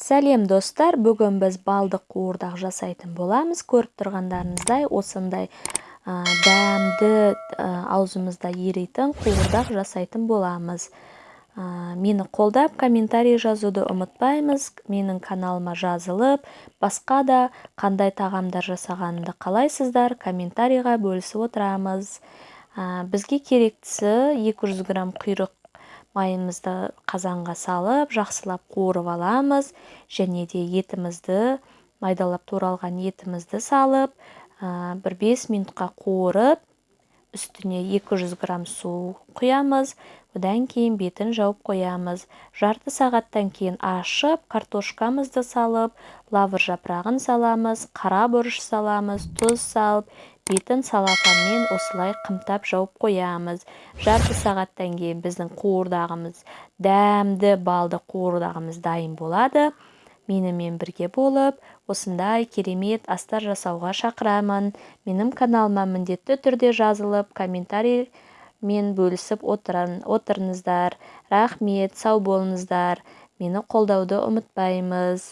сәлем достар. Бүгін біз балдық қуырдақ жасайтын боламыз. Көріп тұрғандарыңыздай осындай дәмді аузымызда еритін қуырдақ жасайтын боламыз. Мені қолдап комментарий жазуды ұмытпаймыз. Менің каналыма жазылып басқа да қандай тағамдар жасағанымды қалайсыздар? Комментарийға бөлісіп отырамыз. Бізге керектісі 200 грамм құйрық майымызды қазанға салып жақсылап қуырып аламыз. Және де етімізді майдалап туралған етімізді салып бір бес минутқа қуырып үстіне 200 грамм су құямыз одан кейін бетін жауып қоямыз. Жарты сағаттан кейін ашып картошкамызды салып лавр жапырағын саламыз қара бұрыш саламыз тұз салып бетін салафанмен осылай қымтап жауып қоямыз. Жарты сағаттан кейін біздің қуырдағымыз дәмді балды қуырдағымыз дайын болады. Менімен бірге болып осындай керемет астар жасауға шақырамын. Менің каналыма міндетті түрде жазылып комментарий мен бөлісіп отырыңыздар. Рахмет сау болыңыздар. Мені қолдауды ұмытпаймыз.